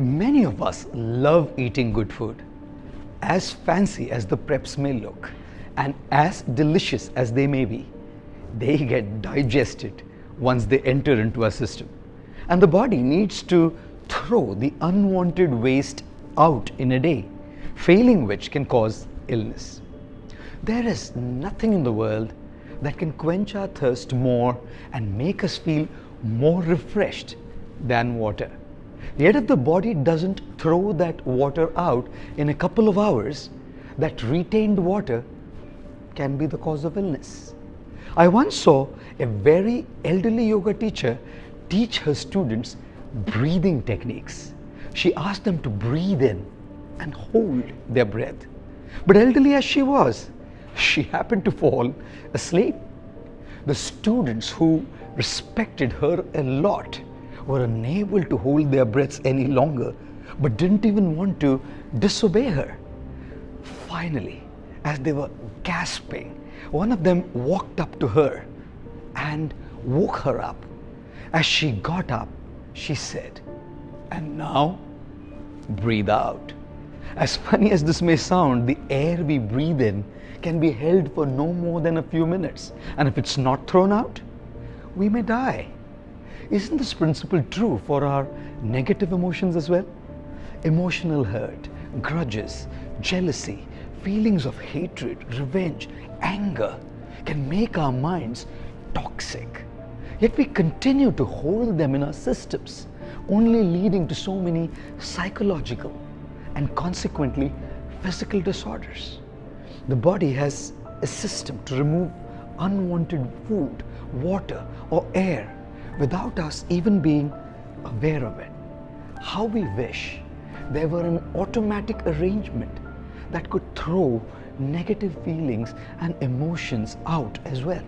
Many of us love eating good food. As fancy as the preps may look and as delicious as they may be, they get digested once they enter into our system. And the body needs to throw the unwanted waste out in a day, failing which can cause illness. There is nothing in the world that can quench our thirst more and make us feel more refreshed than water. Yet if the body doesn't throw that water out in a couple of hours, that retained water can be the cause of illness. I once saw a very elderly yoga teacher teach her students breathing techniques. She asked them to breathe in and hold their breath. But elderly as she was, she happened to fall asleep. The students who respected her a lot were unable to hold their breaths any longer, but didn't even want to disobey her. Finally, as they were gasping, one of them walked up to her and woke her up. As she got up, she said, And now, breathe out. As funny as this may sound, the air we breathe in can be held for no more than a few minutes. And if it's not thrown out, we may die. Isn't this principle true for our negative emotions as well? Emotional hurt, grudges, jealousy, feelings of hatred, revenge, anger can make our minds toxic. Yet we continue to hold them in our systems, only leading to so many psychological and consequently physical disorders. The body has a system to remove unwanted food, water, or air without us even being aware of it. How we wish there were an automatic arrangement that could throw negative feelings and emotions out as well.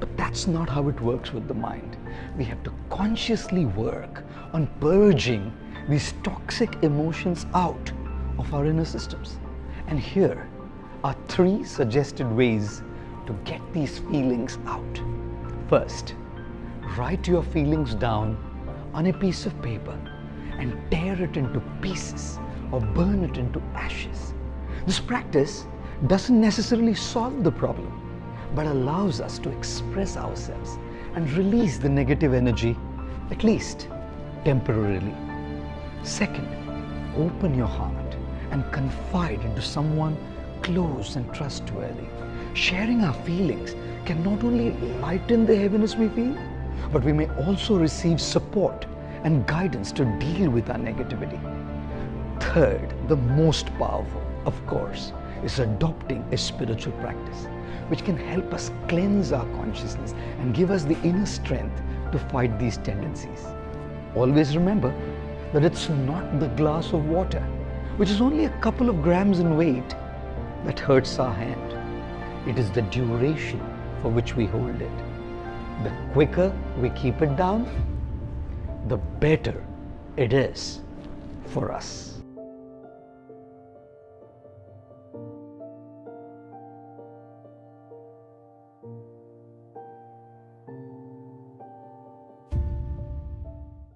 But that's not how it works with the mind. We have to consciously work on purging these toxic emotions out of our inner systems. And here are three suggested ways to get these feelings out. First, write your feelings down on a piece of paper and tear it into pieces or burn it into ashes. This practice doesn't necessarily solve the problem, but allows us to express ourselves and release the negative energy, at least temporarily. Second, open your heart and confide into someone close and trustworthy. Sharing our feelings can not only lighten the heaviness we feel, but we may also receive support and guidance to deal with our negativity. Third, the most powerful, of course, is adopting a spiritual practice which can help us cleanse our consciousness and give us the inner strength to fight these tendencies. Always remember that it's not the glass of water, which is only a couple of grams in weight, that hurts our hand. It is the duration for which we hold it. The quicker we keep it down, the better it is for us.